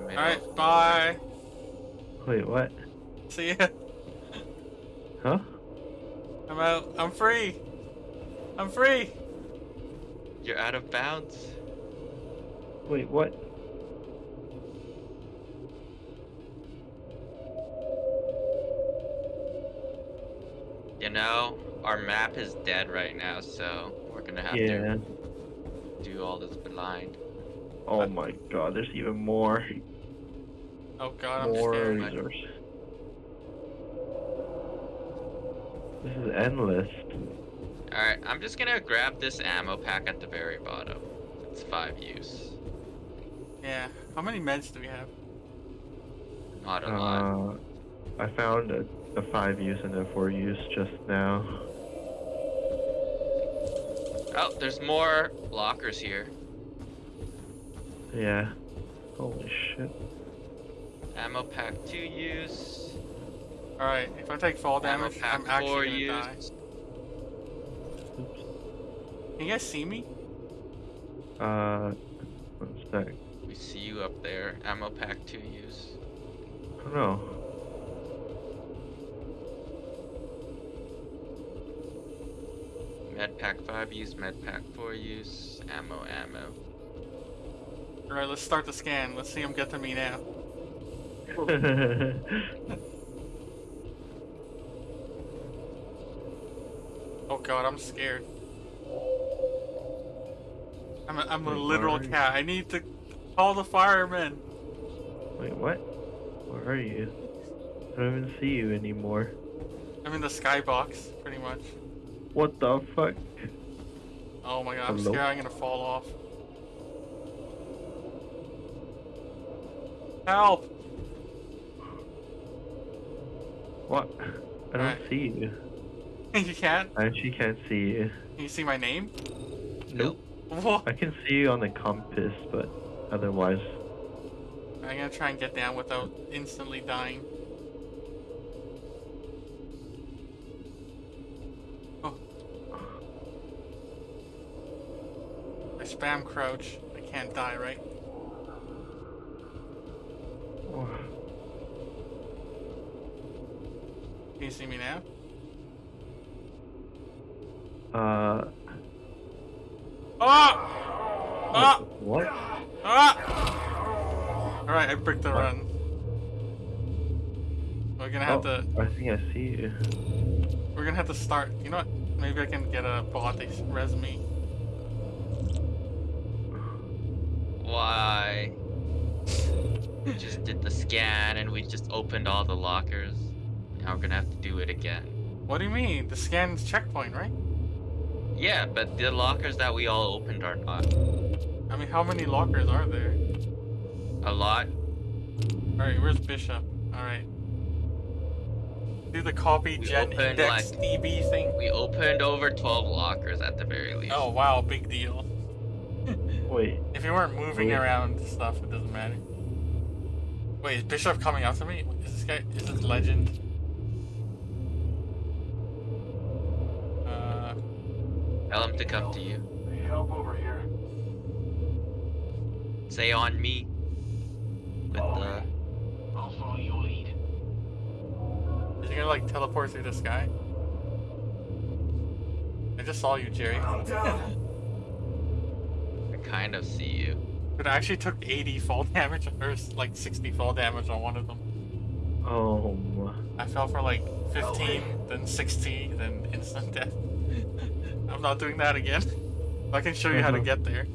the middle. Alright, bye. Wait, what? See ya. Huh? I'm out. I'm free. I'm free. You're out of bounds. Wait, what? You know, our map is dead right now, so we're gonna have Yeah. to do all this blind. Oh my god, there's even more. Oh god, I'm more scared. resources. This is endless. Alright, I'm just gonna grab this ammo pack at the very bottom. It's five use. Yeah. How many meds do we have? Not a lot. Uh, I found a, a 5 use and a 4 use just now. Oh, there's more lockers here. Yeah. Holy shit. Ammo pack two use. Alright, if I take fall Ammo damage, pack I'm four actually gonna die. use. Oops. Can you guys see me? Uh, one sec. We see you up there. Ammo pack two use. Oh no. Med pack five use. Med pack four use. Ammo, ammo. Alright, let's start the scan. Let's see him get to me now. Oh god, I'm scared. I'm a, I'm a Wait, literal where are you? cat. I need to call the firemen. Wait, what? Where are you? I don't even see you anymore. I'm in the skybox, pretty much. What the fuck? Oh my god, I'm Hello? scared I'm gonna fall off. Help! What? I don't Alright. see you. you can't? I actually can't see you. Can you see my name? Nope. Whoa. I can see you on the compass, but otherwise. I'm gonna try and get down without instantly dying. Oh. I spam crouch. I can't die, right? Can you see me now? Uh, Ah! Ah! what? Ah! Alright, I bricked the What? run. We're gonna have Oh, to I think I see you. we're gonna have to start you know what? Maybe I can get a bot to res me. Why? We just did the scan and we just opened all the lockers. Now we're gonna have to do it again. What do you mean? The scan's checkpoint, right? Yeah, but the lockers that we all opened are not I mean how many lockers are there? a lot. Alright, where's Bishop? Alright. Do the copy We gen opened, index like- DB thing. We opened over 12 lockers at the very least. Oh wow, big deal. Wait, If you weren't moving Wait. around stuff, it doesn't matter. Wait, is Bishop coming after me? Is this guy is this legend? Tell him to come to you. Help over here. Say on me. With the. Uh, I'll follow your lead. is he gonna like teleport through the sky? I just saw you, Jerry. I'm down. I kind of see you. But I actually took 80 fall damage, or like 60 fall damage on one of them. oh, I fell for like 15, then 60, then instant death. I'm not doing that again. I can show you how to Uh-huh. get there.